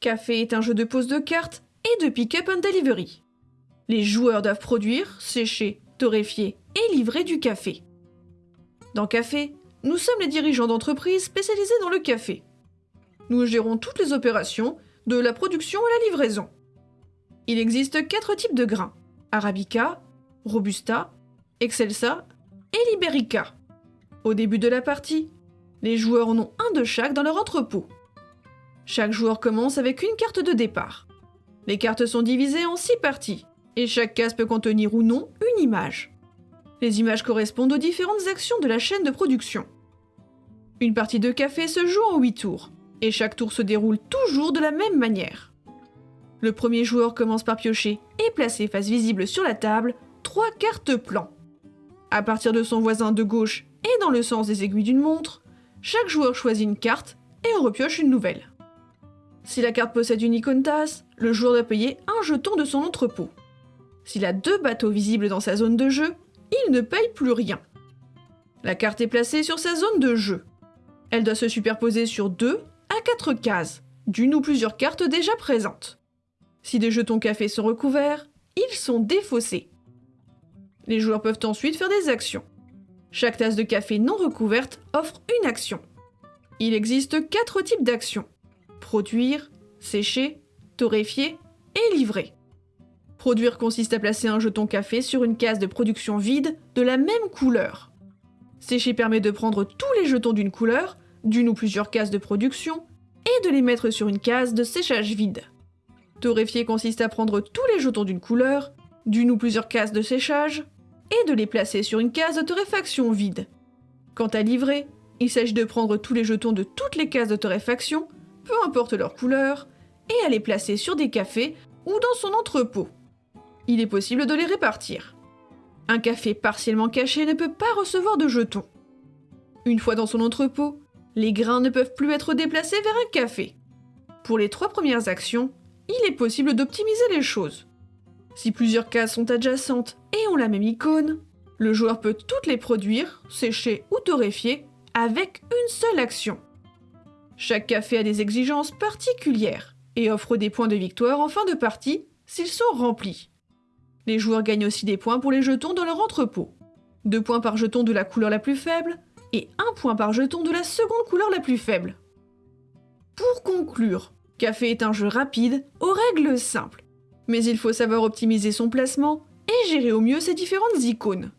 Café est un jeu de pose de cartes et de pick-up and delivery. Les joueurs doivent produire, sécher, torréfier et livrer du café. Dans Café, nous sommes les dirigeants d'entreprises spécialisés dans le café. Nous gérons toutes les opérations, de la production à la livraison. Il existe quatre types de grains Arabica, Robusta, Excelsa et Liberica. Au début de la partie, les joueurs en ont un de chaque dans leur entrepôt. Chaque joueur commence avec une carte de départ. Les cartes sont divisées en six parties, et chaque case peut contenir ou non une image. Les images correspondent aux différentes actions de la chaîne de production. Une partie de café se joue en 8 tours, et chaque tour se déroule toujours de la même manière. Le premier joueur commence par piocher et placer face visible sur la table trois cartes plan. À partir de son voisin de gauche et dans le sens des aiguilles d'une montre, chaque joueur choisit une carte et en repioche une nouvelle. Si la carte possède une icône tasse, le joueur doit payer un jeton de son entrepôt. S'il a deux bateaux visibles dans sa zone de jeu, il ne paye plus rien. La carte est placée sur sa zone de jeu. Elle doit se superposer sur deux à quatre cases, d'une ou plusieurs cartes déjà présentes. Si des jetons café sont recouverts, ils sont défaussés. Les joueurs peuvent ensuite faire des actions. Chaque tasse de café non recouverte offre une action. Il existe quatre types d'actions. Produire, sécher, torréfier et livrer. Produire consiste à placer un jeton café sur une case de production vide de la même couleur. Sécher permet de prendre tous les jetons d'une couleur, d'une ou plusieurs cases de production, et de les mettre sur une case de séchage vide. Torréfier consiste à prendre tous les jetons d'une couleur, d'une ou plusieurs cases de séchage, et de les placer sur une case de torréfaction vide. Quant à livrer, il s'agit de prendre tous les jetons de toutes les cases de torréfaction, peu importe leur couleur, et à les placer sur des cafés ou dans son entrepôt. Il est possible de les répartir. Un café partiellement caché ne peut pas recevoir de jetons. Une fois dans son entrepôt, les grains ne peuvent plus être déplacés vers un café. Pour les trois premières actions, il est possible d'optimiser les choses. Si plusieurs cases sont adjacentes et ont la même icône, le joueur peut toutes les produire, sécher ou torréfier avec une seule action. Chaque café a des exigences particulières et offre des points de victoire en fin de partie s'ils sont remplis. Les joueurs gagnent aussi des points pour les jetons dans leur entrepôt. Deux points par jeton de la couleur la plus faible et un point par jeton de la seconde couleur la plus faible. Pour conclure, Café est un jeu rapide, aux règles simples. Mais il faut savoir optimiser son placement et gérer au mieux ses différentes icônes.